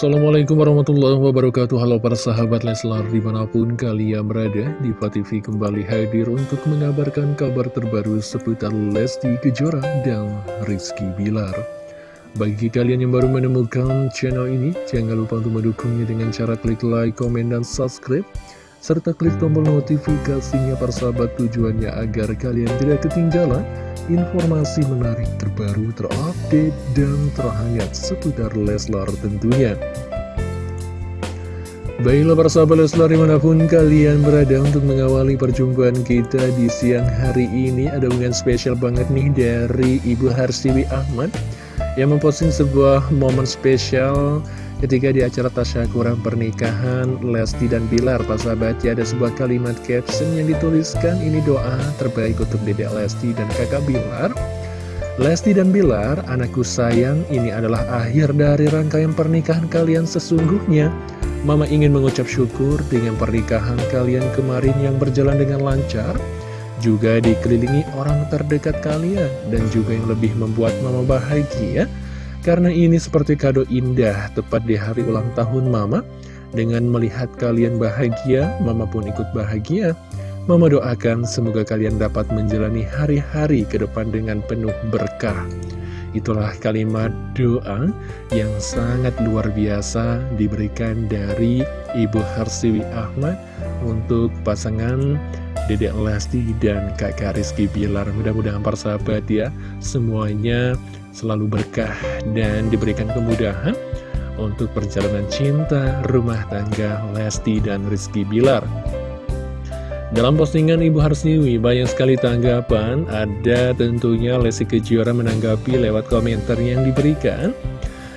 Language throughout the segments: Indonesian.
Assalamualaikum warahmatullahi wabarakatuh. Halo para sahabat Leslar di mana pun kalian berada Diva TV kembali hadir untuk mengabarkan kabar terbaru seputar Lesti Kejora dan Rizky Bilar. Bagi kalian yang baru menemukan channel ini Jangan lupa untuk mendukungnya dengan cara klik like, komen, dan subscribe serta klik tombol notifikasinya persahabat tujuannya agar kalian tidak ketinggalan informasi menarik terbaru terupdate dan terhangat seputar Leslar tentunya. Baiklah persahabat Leslar di mana pun kalian berada untuk mengawali perjumpaan kita di siang hari ini Ada unggahan spesial banget nih dari Ibu Harsiwi Ahmad Yang memposting sebuah momen spesial Ketika di acara tasyakuran pernikahan Lesti dan Bilar, Pak sahabat ya ada sebuah kalimat caption yang dituliskan ini doa terbaik untuk Dedek Lesti dan kakak Bilar. Lesti dan Bilar, anakku sayang, ini adalah akhir dari rangkaian pernikahan kalian sesungguhnya. Mama ingin mengucap syukur dengan pernikahan kalian kemarin yang berjalan dengan lancar, juga dikelilingi orang terdekat kalian, dan juga yang lebih membuat mama bahagia. Karena ini seperti kado indah tepat di hari ulang tahun Mama. Dengan melihat kalian bahagia, Mama pun ikut bahagia. Mama doakan semoga kalian dapat menjalani hari-hari ke depan dengan penuh berkah. Itulah kalimat doa yang sangat luar biasa diberikan dari Ibu Harsiwi Ahmad untuk pasangan Dedek Lesti dan Kakak Rizky Bilar. Mudah-mudahan persahabat ya, semuanya selalu berkah dan diberikan kemudahan untuk perjalanan cinta rumah tangga Lesti dan Rizky Bilar. Dalam postingan Ibu Harsiwi banyak sekali tanggapan, ada tentunya Lesti Kejora menanggapi lewat komentar yang diberikan.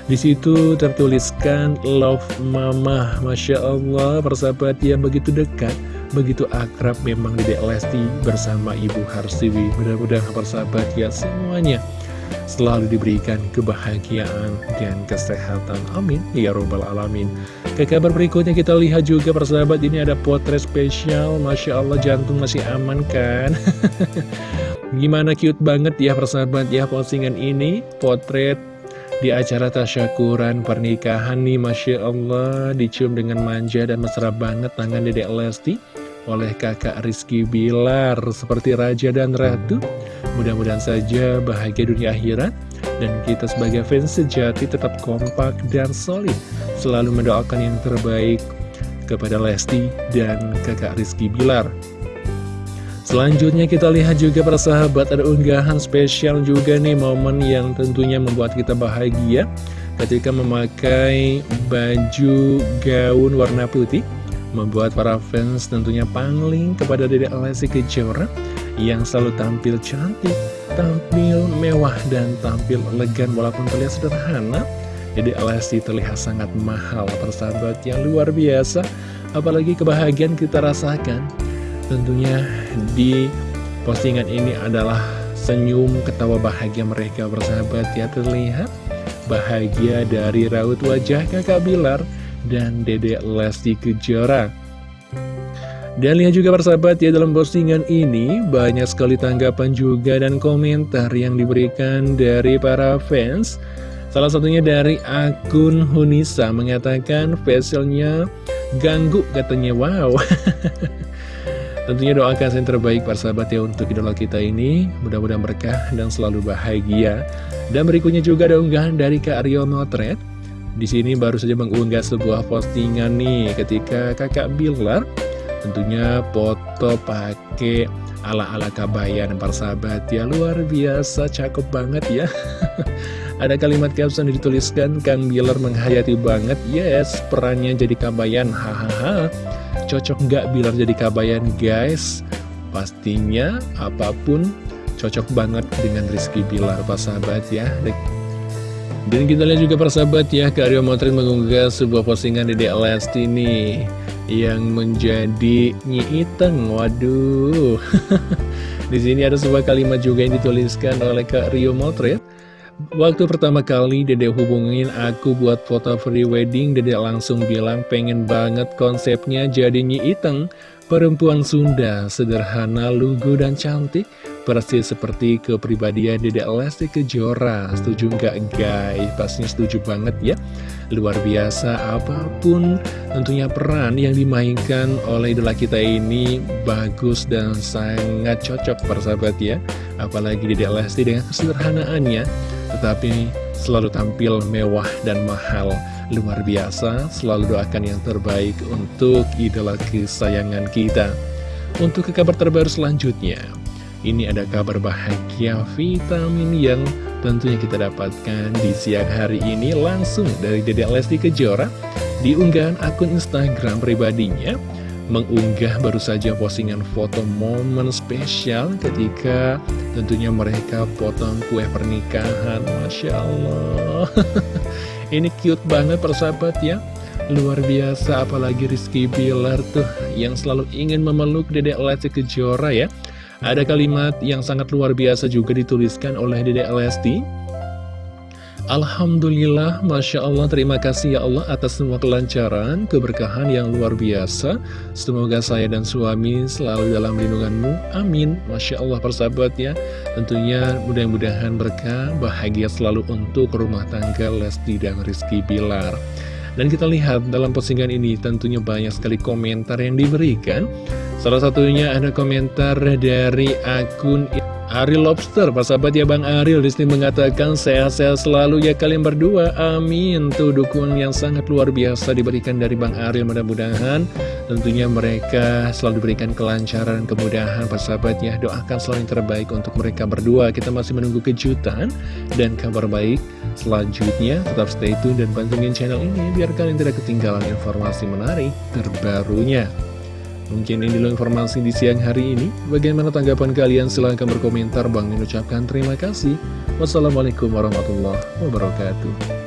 Di situ tertuliskan Love Mama, Masya Allah, persahabat yang begitu dekat, begitu akrab memang Dedek Lesti bersama Ibu Harsiwi. Mudah-mudahan persahabat ya semuanya selalu diberikan kebahagiaan dan kesehatan. Amin. Ya Robbal Alamin. Ke kabar berikutnya kita lihat juga persahabat ini ada potret spesial. Masya Allah jantung masih aman kan? Gimana cute banget ya persahabat ya postingan ini. Potret di acara tasyakuran pernikahan nih Masya Allah dicium dengan manja dan mesra banget tangan dedek Lesti oleh kakak Rizky Bilar seperti raja dan ratu. Mudah-mudahan saja bahagia dunia akhirat dan kita sebagai fans sejati tetap kompak dan solid. Selalu mendoakan yang terbaik kepada Lesti dan kakak Rizky Bilar. Selanjutnya kita lihat juga para sahabat ada unggahan spesial juga nih momen yang tentunya membuat kita bahagia ketika memakai baju gaun warna putih membuat para fans tentunya pangling kepada Dede Lesti Kejora yang selalu tampil cantik, tampil mewah, dan tampil elegan walaupun terlihat sederhana. Dede Lesti terlihat sangat mahal, persahabat yang luar biasa. Apalagi kebahagiaan kita rasakan. Tentunya di postingan ini adalah senyum ketawa bahagia mereka bersahabat ya terlihat bahagia dari raut wajah kakak Bilar dan Dede Lesti Kejora. Dan lihat juga persahabat ya dalam postingan ini banyak sekali tanggapan juga dan komentar yang diberikan dari para fans. Salah satunya dari akun Hunisa mengatakan facialnya ganggu katanya wow. Tentunya doakan yang terbaik para sahabat ya untuk idola kita ini Mudah-mudahan berkah dan selalu bahagia Dan berikutnya juga ada unggahan dari Kak Rio Motret di sini baru saja mengunggah sebuah postingan nih ketika kakak Bilar tentunya foto pakai ala-ala kabayan para sahabat ya luar biasa cakep banget ya. Ada kalimat caption yang dituliskan Kang Bilar menghayati banget. Yes perannya jadi kabayan. Hahaha. Cocok nggak Bilar jadi kabayan guys? Pastinya apa pun cocok banget dengan Rizky Bilar para sahabat ya dan kita lihat juga persahabat ya, Kak Rio Motret mengunggah sebuah postingan di Lesti nih yang menjadi Nyi Iteng. Waduh. di sini ada sebuah kalimat juga yang dituliskan oleh Kak Rio Motret. Waktu pertama kali Dede hubungin aku buat foto free wedding, Dede langsung bilang pengen banget konsepnya jadi Nyi Iteng. Perempuan Sunda, sederhana, lugu, dan cantik persis seperti kepribadian Dedek Lesti Kejora. Setuju nggak guys? Pastinya setuju banget ya. Luar biasa apa pun tentunya peran yang dimainkan oleh idola kita ini bagus dan sangat cocok persahabat ya. Apalagi Dedek Lesti dengan kesederhanaannya, tetapi selalu tampil mewah dan mahal. Luar biasa, selalu doakan yang terbaik untuk idola kesayangan kita. Untuk ke kabar terbaru selanjutnya, ini ada kabar bahagia vitamin yang tentunya kita dapatkan di siang hari ini langsung dari Dedek Lesti Kejora di unggahan akun Instagram pribadinya mengunggah baru saja postingan foto momen spesial ketika tentunya mereka potong kue pernikahan. Masya Allah. Ini cute banget persahabat ya. Luar biasa apalagi Rizky Bilar tuh yang selalu ingin memeluk Dedek Lesti Kejora ya ada kalimat yang sangat luar biasa juga dituliskan oleh Dede Lesti. Alhamdulillah, Masya Allah, terima kasih ya Allah atas semua kelancaran, keberkahan yang luar biasa. Semoga saya dan suami selalu dalam lindunganmu. Amin. Masya Allah, persahabat ya. Tentunya mudah-mudahan berkah, bahagia selalu untuk rumah tangga Lesti dan Rizky Bilar. Dan kita lihat dalam postingan ini tentunya banyak sekali komentar yang diberikan. Salah satunya ada komentar dari akun Ariel Lobster Sahabat ya Bang Ariel Disney mengatakan sehat-sehat selalu ya kalian berdua. Amin. Tuh dukungan yang sangat luar biasa diberikan dari Bang Ariel Mudah-mudahan tentunya mereka selalu diberikan kelancaran kemudahan. Sahabat ya doakan selalu yang terbaik untuk mereka berdua. Kita masih menunggu kejutan dan kabar baik selanjutnya. Tetap stay tune dan pantengin channel ini Biar kalian tidak ketinggalan informasi menarik terbarunya Mungkin ini dulu informasi di siang hari ini. Bagaimana tanggapan kalian? Silahkan berkomentar. Bang mengucapkan terima kasih. Wassalamualaikum warahmatullahi wabarakatuh.